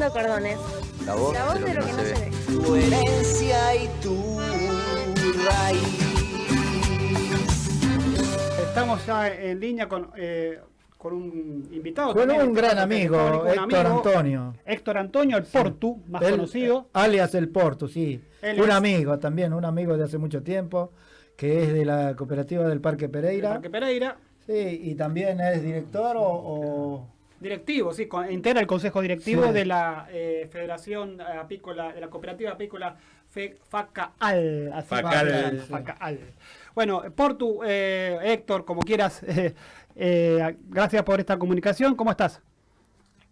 Cordones. La voz, La voz de lo que no se, ve. Tu herencia y tu raíz. Estamos ya en línea con, eh, con un invitado. Con también, un gran amigo, Héctor amigo, Antonio. Héctor Antonio, el Portu, más conocido. Alias El Porto, sí. Él un es- amigo también, un amigo de hace mucho tiempo, que es de la cooperativa del Parque Pereira. Parque Pereira. Sí, y también es director o... o- Directivo, sí, con- integra el consejo directivo Sí. de la eh, Federación Apícola, de la Cooperativa Apícola Fe- FACAAL. así Facal. va, Sí. FACAAL. Bueno, Portu, eh, Héctor, como quieras, eh, eh, gracias por esta comunicación. ¿Cómo estás?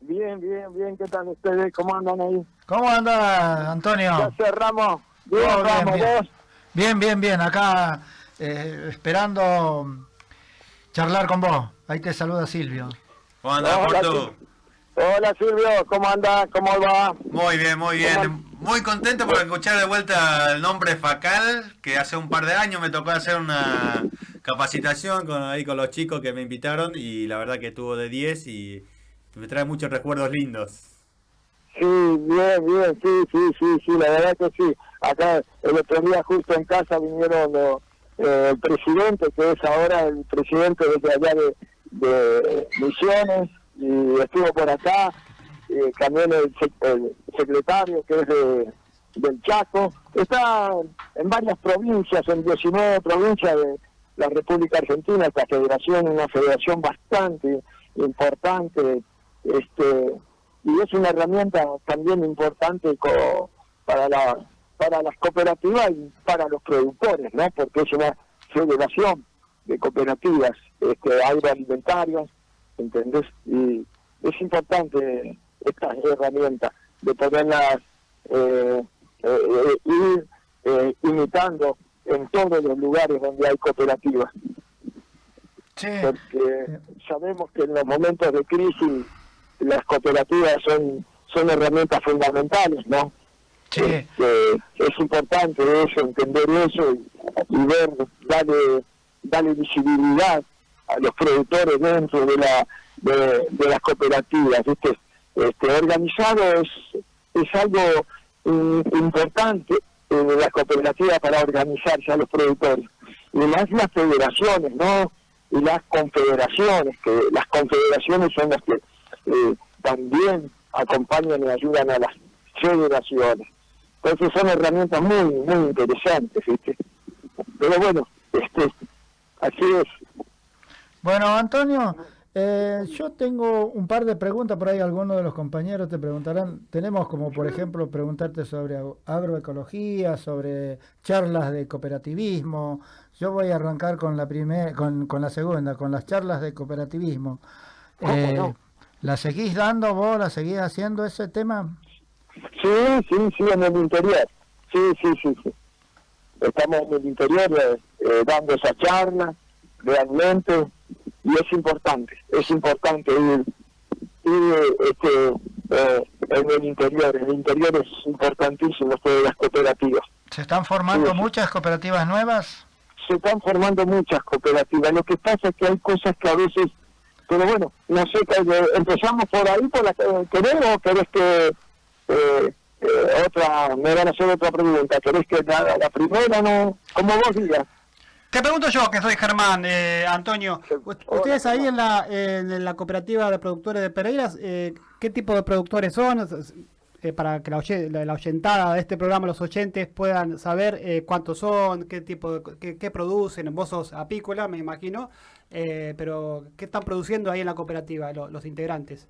Bien, bien, bien. ¿Qué tal ustedes? ¿Cómo andan ahí? ¿Cómo anda, Antonio? Ya cerramos. Bien, Todo bien, vamos, bien. vos. Bien, bien, bien. Acá eh, esperando charlar con vos. Ahí te saluda Silvio. ¿Cómo andás, Hola, Portu? Hola Silvio, ¿cómo anda? ¿Cómo va? Muy bien, muy bien. Muy contento por escuchar de vuelta el nombre Facal, que hace un par de años me tocó hacer una capacitación con, ahí con los chicos que me invitaron y la verdad que estuvo de 10 y me trae muchos recuerdos lindos. Sí, bien, bien, sí, sí, sí, sí, la verdad que sí. Acá el otro día justo en casa vinieron los, eh, el presidente, que es ahora el presidente de allá de, de Misiones, y estuvo por acá, eh, también el, sec- el secretario que es de, del Chaco. Está en varias provincias, en 19 provincias de la República Argentina, esta federación, una federación bastante importante, este y es una herramienta también importante para la para las cooperativas y para los productores, ¿no? Porque es una federación de cooperativas este, agroalimentarias, ¿entendés? Y es importante esta herramienta de poderlas eh, eh, eh, ir eh, imitando en todos los lugares donde hay cooperativas Sí. porque sabemos que en los momentos de crisis las cooperativas son son herramientas fundamentales, ¿no? Sí. Este, es importante eso, entender eso y, y ver, darle, darle visibilidad a los productores dentro de la de, las cooperativas. ¿viste? Este, organizado es, es algo mm, importante en las cooperativas para organizarse a los productores. Y más las federaciones, ¿no? Y las confederaciones, que las confederaciones son las que eh, también acompañan y ayudan a las federaciones. Entonces son herramientas muy, muy interesantes, ¿viste? Pero bueno, este, así es. Bueno, Antonio, eh, yo tengo un par de preguntas, por ahí algunos de los compañeros te preguntarán. Tenemos como, por ejemplo, preguntarte sobre ag- agroecología, sobre charlas de cooperativismo. Yo voy a arrancar con la primer, con, con la segunda, con las charlas de cooperativismo. ¿Cómo Eh, no? ¿La seguís dando vos? ¿La seguís haciendo ese tema? Sí, sí, sí, en el interior. Sí, sí, sí, sí. Estamos en el interior eh, eh, dando esa charla, realmente, y es importante, es importante ir, ir este, eh, en el interior. En el interior es importantísimo esto de las cooperativas. ¿Se están formando Sí. muchas cooperativas nuevas? se están formando muchas cooperativas. Lo que pasa es que hay cosas que a veces, pero bueno, no sé, eh, empezamos por ahí, por la que querés o querés que eh, eh, otra, me van a hacer otra pregunta, querés que la, la primera no, como vos digas. Te pregunto yo, que soy Germán, eh, Antonio. Ustedes ahí en la, en la cooperativa de productores de Pereiras, eh, ¿qué tipo de productores son? Eh, para que la, la, la oyentada de este programa, los oyentes, puedan saber eh, cuántos son, qué tipo de, qué, qué producen. Vos sos apícola, me imagino, pero ¿qué están produciendo ahí en la cooperativa lo- los integrantes?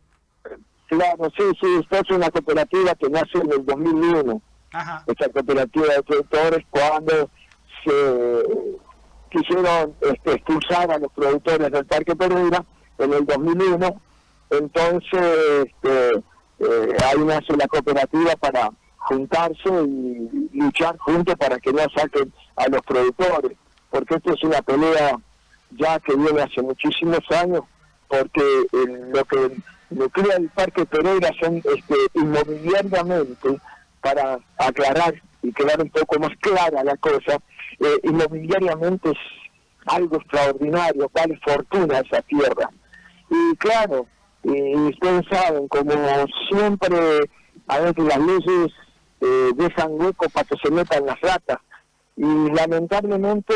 Claro, sí, sí, esta es una cooperativa que nace en el 2001. Ajá. esta cooperativa de productores cuando se quisieron este, expulsar a los productores del Parque Pereira en el 2001. Entonces, este, eh, ahí nace la cooperativa para juntarse y luchar juntos para que no saquen a los productores, porque esto es una pelea ya que viene hace muchísimos años, porque eh, lo que nuclea el Parque Pereira son este, inmobiliariamente, para aclarar y quedar un poco más clara la cosa, eh, inmobiliariamente es algo extraordinario, vale fortuna esa tierra. Y claro, y ustedes saben, como siempre a veces las leyes eh, dejan hueco para que se metan las ratas y lamentablemente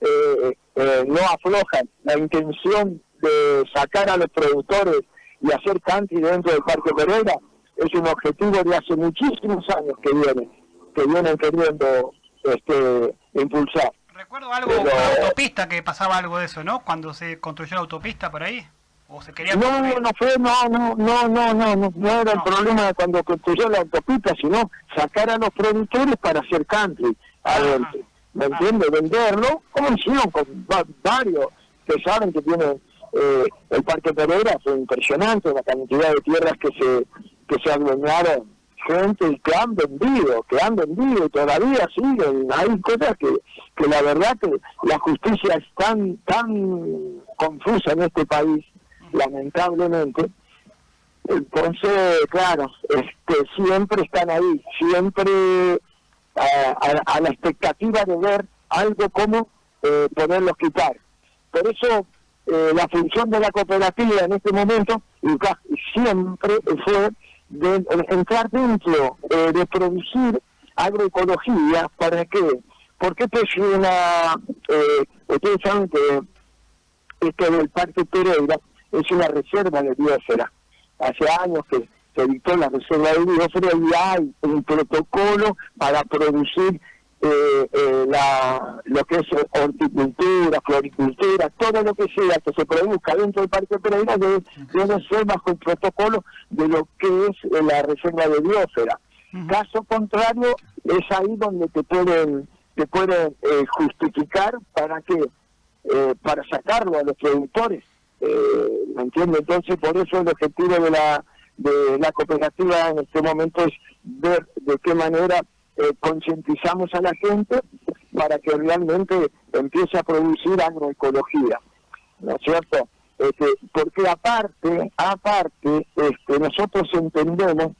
eh, eh, no aflojan la intención de sacar a los productores y hacer country dentro del Parque Pereira es un objetivo de hace muchísimos años que vienen, que vienen queriendo este, impulsar. Recuerdo algo Pero- la autopista que pasaba algo de eso, ¿no? Cuando se construyó la autopista por ahí. O se quería No, construir. no fue, no, no, no, no, no, no, no era el No. problema de cuando construyó la autopista, sino sacar a los productores para hacer country adentro. ¿Me Ah. entiendes? Venderlo, como hicieron con va- varios que saben que tienen eh, el Parque Pereira, fue impresionante la cantidad de tierras que se que se adueñaron gente que han vendido, que han vendido todavía siguen. Hay cosas que, que la verdad que la justicia es tan, tan confusa en este país, lamentablemente. Entonces, claro, este, siempre están ahí, siempre a, la expectativa de ver algo como eh, poderlos quitar. Por eso eh, la función de la cooperativa en este momento y siempre fue de, entrar dentro eh, de producir agroecología para que porque esto es una eh, ustedes saben que esto del Parque Pereira es una reserva de biosfera hace años que se dictó la reserva de biosfera y hay un protocolo para producir eh, eh, la, lo que es horticultura, floricultura, todo lo que sea que se produzca dentro del Parque Pereira debe, debe ser bajo el protocolo de lo que es eh, la reserva de biosfera. Caso contrario, es ahí donde te pueden te pueden eh, justificar para que eh, para sacarlo a los productores. Eh, ¿Me entiende? Entonces, por eso el objetivo de la de la cooperativa en este momento es ver de qué manera eh, concientizamos a la gente para que realmente empiece a producir agroecología, ¿no es cierto? Este, porque aparte, aparte, este, nosotros entendemos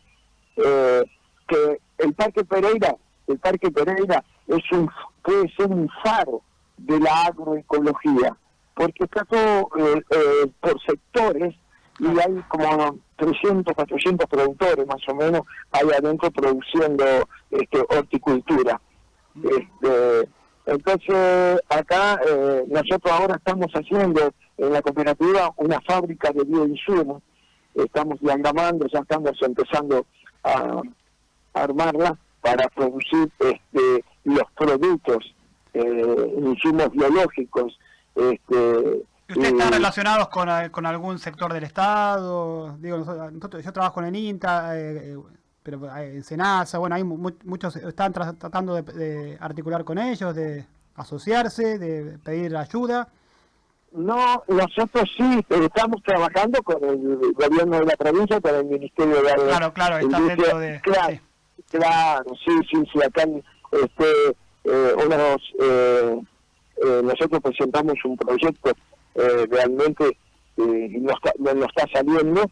eh, que el Parque Pereira, el Parque Pereira es un puede ser un faro de la agroecología, porque está todo eh, eh, por sectores y hay como 300, 400 productores más o menos ahí adentro produciendo este, horticultura. Este, entonces, acá eh, nosotros ahora estamos haciendo en la cooperativa una fábrica de bioinsumos, estamos diagramando, ya estamos empezando a, a armarla para producir este, los productos, eh, insumos biológicos. Este, ¿Y ¿Ustedes están y- relacionados con, con algún sector del Estado? Digo, nosotros, yo trabajo en el INTA, eh, eh, pero eh, en Senasa, bueno, hay mu- mu- muchos están tra- tratando de, de articular con ellos, de asociarse, de pedir ayuda. No, nosotros sí, estamos trabajando con el gobierno de la provincia, con el Ministerio de Agro- Claro, claro, Industria. dentro de... Claro, sí. claro, sí, sí, sí, acá este, eh, unos, eh, eh, nosotros presentamos un proyecto eh, realmente eh, nos está saliendo,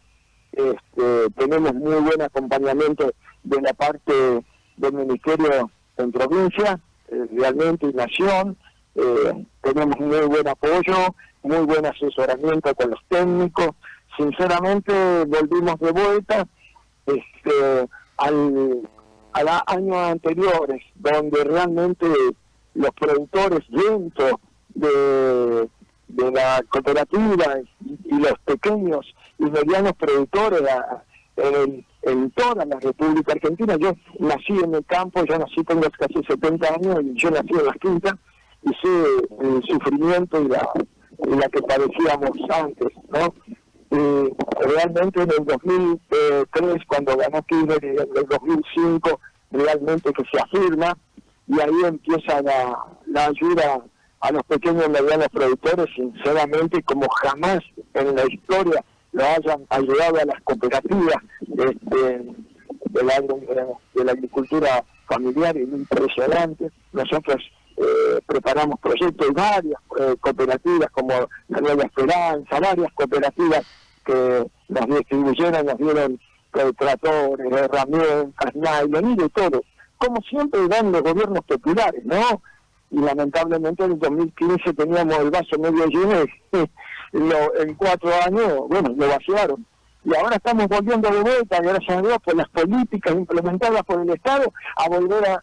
este, tenemos muy buen acompañamiento de la parte del Ministerio en provincia, eh, realmente y nación, eh, tenemos muy buen apoyo, muy buen asesoramiento con los técnicos, sinceramente volvimos de vuelta este, al, a los años anteriores, donde realmente los productores dentro de, de la cooperativa y, los pequeños y medianos productores en, toda la República Argentina, yo nací en el campo, yo nací, tengo casi 70 años y yo nací en las quintas y sé el sufrimiento y la, y la que padecíamos antes, ¿no? Y realmente en el 2003, cuando ganó Kirchner, en el 2005, realmente que se afirma, y ahí empieza la, la ayuda a los pequeños y medianos productores, sinceramente, como jamás en la historia lo hayan ayudado a las cooperativas este, de, la, de la agricultura familiar, es impresionante. Nosotros eh, preparamos proyectos y varias eh, cooperativas como la Nueva Esperanza, varias cooperativas que nos distribuyeron, nos dieron tractores, herramientas, nylon y de todo. Como siempre dan los gobiernos populares, ¿no? Y lamentablemente en el 2015 teníamos el vaso medio lleno lo- en cuatro años, bueno, lo vaciaron. y ahora estamos volviendo de vuelta, gracias a Dios, por las políticas implementadas por el Estado, a volver a,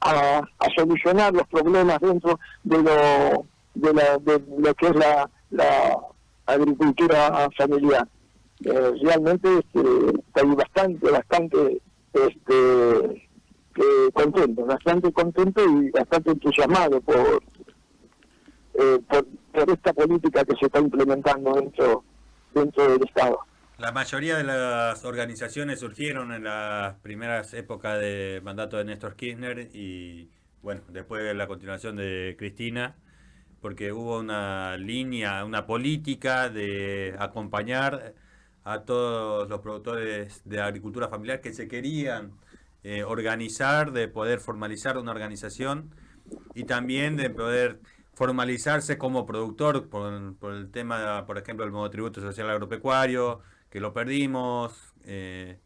a, solucionar los problemas dentro de lo, de, la, de lo que es la, la agricultura familiar. Eh, realmente este, estoy bastante, bastante este, contento, bastante contento y bastante entusiasmado por, eh, por, por esta política que se está implementando dentro, dentro del Estado. La mayoría de las organizaciones surgieron en las primeras épocas de mandato de Néstor Kirchner y bueno, después de la continuación de Cristina, porque hubo una línea, una política de acompañar a todos los productores de agricultura familiar que se querían eh, organizar, de poder formalizar una organización y también de poder formalizarse como productor por, por el tema, por ejemplo, del monotributo social agropecuario, que lo perdimos, eh,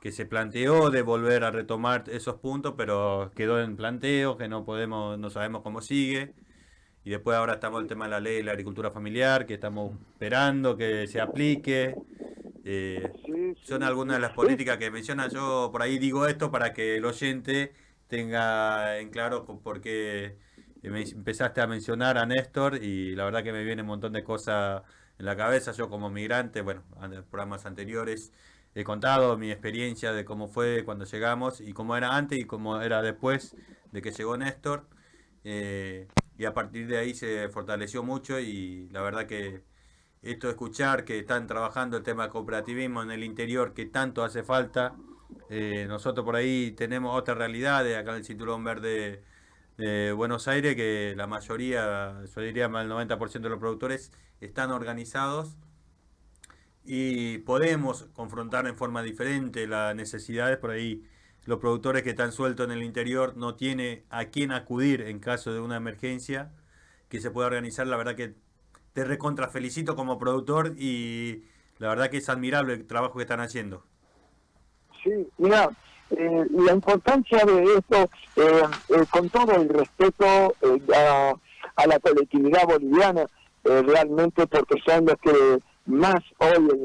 que se planteó de volver a retomar esos puntos, pero quedó en planteo, que no podemos, no sabemos cómo sigue. Y después ahora estamos el tema de la ley de la agricultura familiar, que estamos esperando que se aplique. Eh, son algunas de las políticas que menciona. Yo por ahí digo esto para que el oyente tenga en claro por qué empezaste a mencionar a Néstor y la verdad que me viene un montón de cosas en la cabeza. Yo como migrante, bueno, en programas anteriores he contado mi experiencia de cómo fue cuando llegamos y cómo era antes y cómo era después de que llegó Néstor. Eh, y a partir de ahí se fortaleció mucho y la verdad que esto de escuchar que están trabajando el tema de cooperativismo en el interior que tanto hace falta. Eh, nosotros por ahí tenemos otra realidad de acá en el Cinturón Verde de Buenos Aires que la mayoría, yo diría más del 90% de los productores están organizados y podemos confrontar en forma diferente las necesidades. Por ahí los productores que están sueltos en el interior no tiene a quién acudir en caso de una emergencia que se pueda organizar. La verdad que te recontra felicito como productor y la verdad que es admirable el trabajo que están haciendo. Sí, mira, eh, la importancia de esto, eh, eh, con todo el respeto a, a, la colectividad boliviana, realmente porque son los que más hoy, el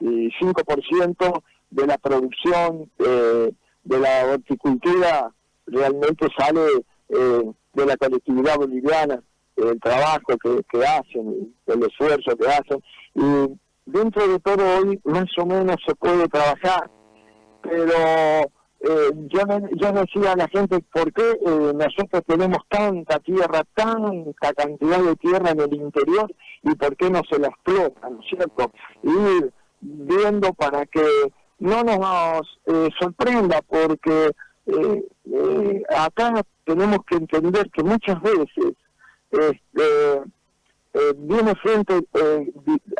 95% de la producción de la horticultura realmente sale de la colectividad boliviana, el trabajo que, que hacen, el esfuerzo que hacen. Y dentro de todo hoy más o menos se puede trabajar pero eh, yo, yo decía a la gente, ¿por qué eh, nosotros tenemos tanta tierra, tanta cantidad de tierra en el interior y por qué no se la explota, ¿no es cierto? Ir viendo para que no nos eh, sorprenda, porque eh, acá tenemos que entender que muchas veces este, viene gente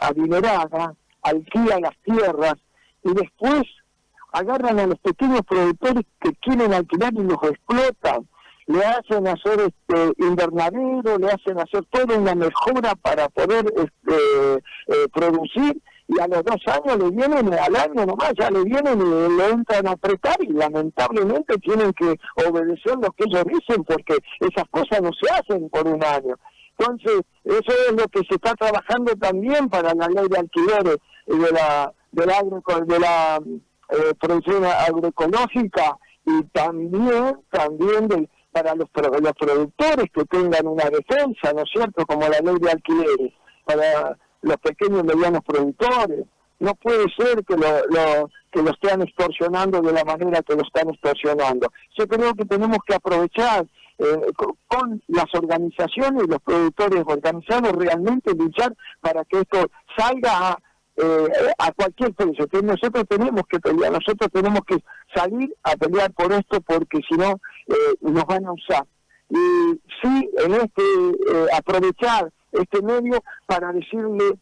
adinerada, alquila las tierras y después agarran a los pequeños productores que quieren alquilar y los explotan, le hacen hacer este invernadero, le hacen hacer toda una mejora para poder este, eh, producir y a los dos años le vienen, al año nomás, ya le vienen y le entran a apretar y lamentablemente tienen que obedecer lo que ellos dicen porque esas cosas no se hacen por un año. Entonces, eso es lo que se está trabajando también para la ley de alquileres de la, de la, de la eh, producción agroecológica y también también de, para los, los productores que tengan una defensa, ¿no es cierto?, como la ley de alquileres, para los pequeños y medianos productores. No puede ser que lo, lo, que lo estén extorsionando de la manera que lo están extorsionando. Yo creo que tenemos que aprovechar eh, con, las organizaciones, los productores organizados, realmente luchar para que esto salga a eh, a cualquier precio. que nosotros tenemos que pelear, nosotros tenemos que salir a pelear por esto porque si no eh, nos van a usar. Y sí, en este, eh, aprovechar este medio para decirle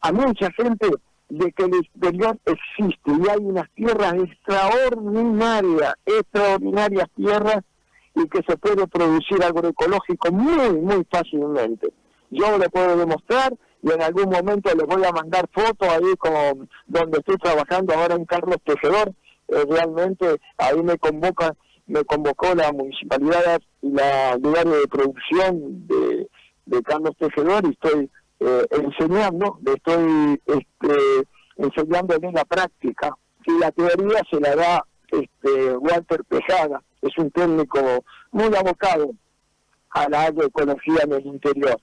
a mucha gente de que el exterior existe y hay unas tierras extraordinarias, extraordinarias tierras y que se puede producir agroecológico muy, muy fácilmente. Yo le puedo demostrar y en algún momento les voy a mandar fotos ahí como donde estoy trabajando ahora en Carlos Tejedor. Eh, realmente ahí me convoca, me convocó la municipalidad y la lugar de producción de, Carlos Tejedor y estoy eh, enseñando, estoy este, enseñándole la práctica. Y la teoría se la da este, Walter Pejada, es un técnico muy abocado a la agroecología en el interior.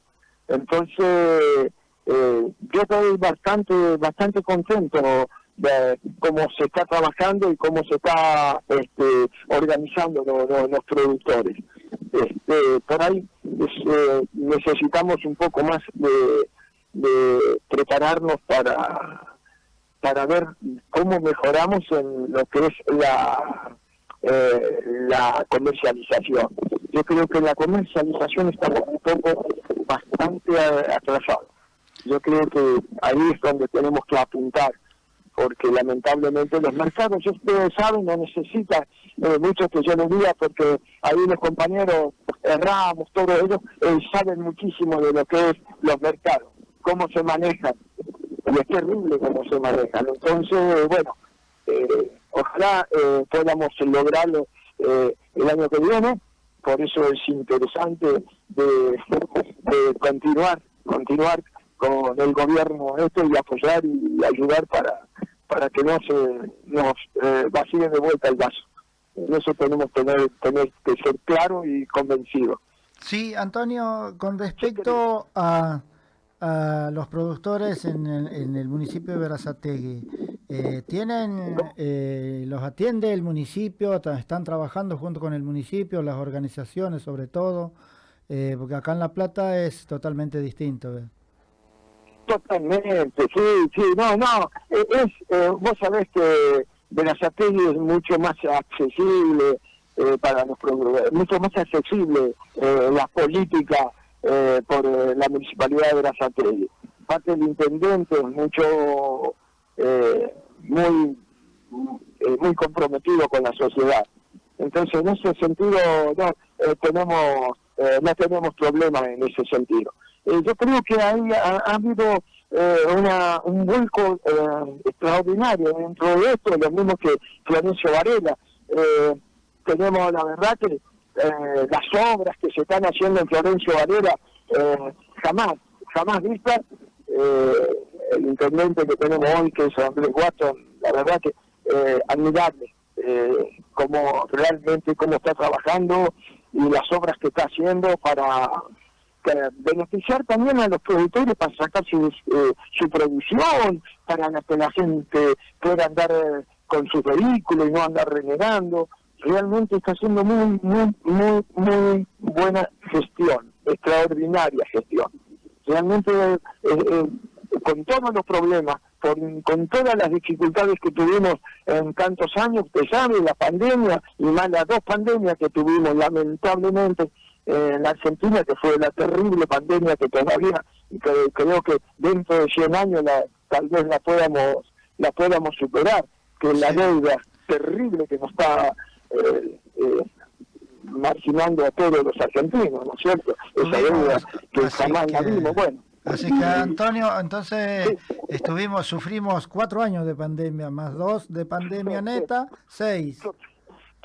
Entonces, eh, yo estoy bastante, bastante contento de cómo se está trabajando y cómo se está este, organizando los productores. Este, por ahí eh, necesitamos un poco más de, prepararnos para, para ver cómo mejoramos en lo que es la, eh, la comercialización. Yo creo que la comercialización está un poco bastante atrasada. Yo creo que ahí es donde tenemos que apuntar porque lamentablemente los mercados, ustedes saben, no necesitan eh, mucho que yo les diga, porque ahí los compañeros Ramos, todos ellos, eh, saben muchísimo de lo que es los mercados, cómo se manejan, y es terrible cómo se manejan. Entonces, bueno, eh, ojalá eh, podamos lograrlo el año que viene, por eso es interesante de, de continuar, continuar con el gobierno esto y apoyar y ayudar para para que no se nos eh, vacíe de vuelta el vaso. Eso tenemos que tener, tener que ser claro y convencido. Sí, Antonio, con respecto a, a los productores en el, en el municipio de Verazategui, eh, ¿tienen, eh, los atiende el municipio, están trabajando junto con el municipio, las organizaciones sobre todo? Eh, porque acá en La Plata es totalmente distinto. Totalmente, sí, sí, no, no, e, es, eh, vos sabés que Verazategui es mucho más accesible eh, para los mucho más accesible eh, la política eh, por la municipalidad de Verazategui. Parte del intendente es mucho, muy, muy comprometido con la sociedad. Entonces, en ese sentido, no tenemos, no tenemos problemas en ese sentido. Eh, yo creo que ahí ha, habido eh, una, un vuelco eh, extraordinario dentro de esto, lo mismo que Florencio Varela. tenemos la verdad que las obras que se están haciendo en Florencio Varela jamás, jamás vistas. el intendente que tenemos hoy, que es Andrés Watson, la verdad que admirable como realmente cómo está trabajando y las obras que está haciendo para beneficiar también a los productores para sacar su, eh, su producción, para que la gente pueda andar eh, con sus vehículos y no andar renegando. Realmente está haciendo muy, muy, muy, muy buena gestión, extraordinaria gestión. Realmente, eh, con todos los problemas, con, con todas las dificultades que tuvimos en tantos años, usted sabe, la pandemia y más las dos pandemias que tuvimos, lamentablemente, en la Argentina, que fue la terrible pandemia que todavía, y que creo que dentro de 100 años la, tal vez la podamos, la podamos superar, que la deuda terrible que nos está eh, eh, marginando a todos los argentinos, ¿no es cierto? Esa deuda que jamás la vimos, bueno. Así que Antonio, entonces estuvimos, sufrimos cuatro años de pandemia, más dos de pandemia neta, seis.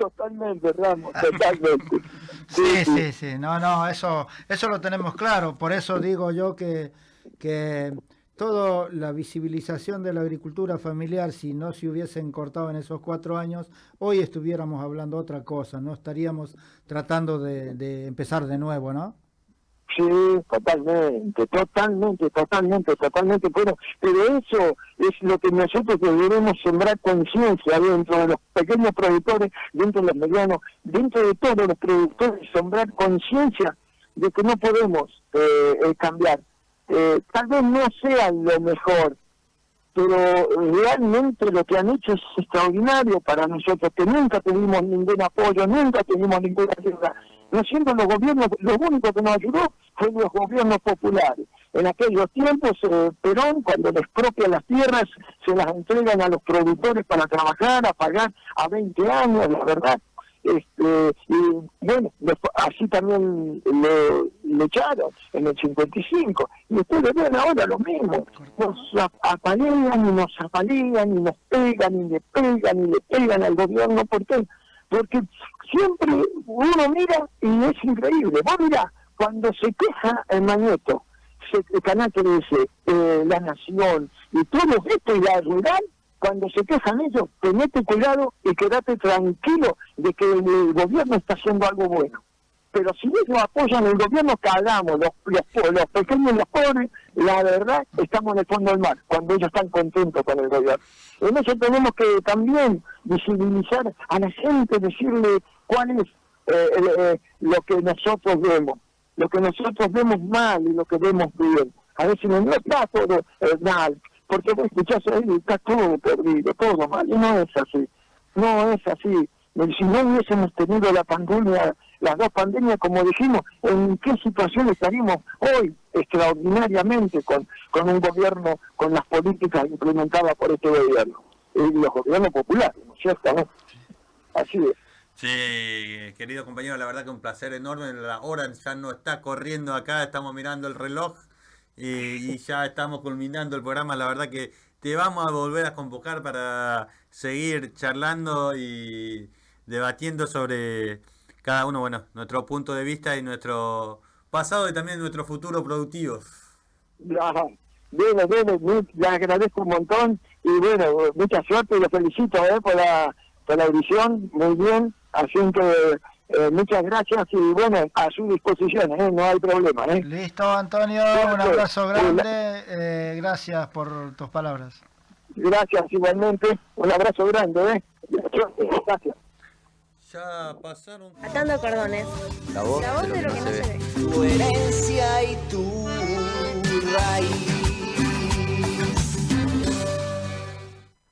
Totalmente, Ramos, totalmente. Sí, sí, sí, no, no, eso, eso lo tenemos claro, por eso digo yo que, que toda la visibilización de la agricultura familiar, si no se hubiesen cortado en esos cuatro años, hoy estuviéramos hablando otra cosa, no estaríamos tratando de, de empezar de nuevo, ¿no? Sí, totalmente, totalmente, totalmente, totalmente. Bueno, pero eso es lo que nosotros debemos sembrar conciencia dentro de los pequeños productores, dentro de los medianos, dentro de todos los productores, sembrar conciencia de que no podemos eh, eh, cambiar. Eh, tal vez no sea lo mejor, pero realmente lo que han hecho es extraordinario para nosotros, que nunca tuvimos ningún apoyo, nunca tuvimos ninguna ayuda. No siendo los gobiernos, lo único que nos ayudó fue los gobiernos populares. En aquellos tiempos, eh, Perón, cuando les expropia las tierras, se las entregan a los productores para trabajar, a pagar a 20 años, la verdad. Este, y bueno, así también le, echaron en el 55. Y ustedes ven ahora lo mismo. Nos apalean y nos apalean y nos pegan y le pegan y le pegan al gobierno. ¿Por qué? Porque siempre uno mira y es increíble. Vos mirá, cuando se queja el Mañeto, el canal 13, eh, La Nación y todo esto y la rural, cuando se quejan ellos, tenete cuidado y quédate tranquilo de que el gobierno está haciendo algo bueno. Pero si ellos apoyan el gobierno que hagamos, los, los, los pequeños los pobres, la verdad, estamos en el fondo del mar, cuando ellos están contentos con el gobierno. En eso tenemos que también visibilizar a la gente, decirle cuál es eh, eh, lo que nosotros vemos, lo que nosotros vemos mal y lo que vemos bien. A veces no está todo eh, mal, porque vos escuchás ahí, está todo perdido, todo mal, y no es así, no es así. Si no hubiésemos tenido la pandemia, las dos pandemias, como dijimos, ¿en qué situación estaríamos hoy extraordinariamente con, con un gobierno, con las políticas implementadas por este gobierno? Y los gobiernos populares, ¿no es cierto? Así es. Sí, querido compañero, la verdad que un placer enorme. La hora ya no está corriendo acá, estamos mirando el reloj y, y ya estamos culminando el programa. La verdad que te vamos a volver a convocar para seguir charlando y debatiendo sobre cada uno, bueno, nuestro punto de vista y nuestro pasado y también nuestro futuro productivo. Ajá. Bueno, bueno, muy- le agradezco un montón y bueno, mucha suerte y lo felicito eh, por, la, por la edición, muy bien, así que eh, muchas gracias y bueno, a su disposición, eh, no hay problema. Eh. Listo, Antonio, un abrazo grande. eh, gracias por tus palabras. Gracias igualmente, un abrazo grande. Eh. Gracias. Ya pasaron. Atando cordones. La voz, La voz de lo que no se ve. Tu herencia y tu raíz.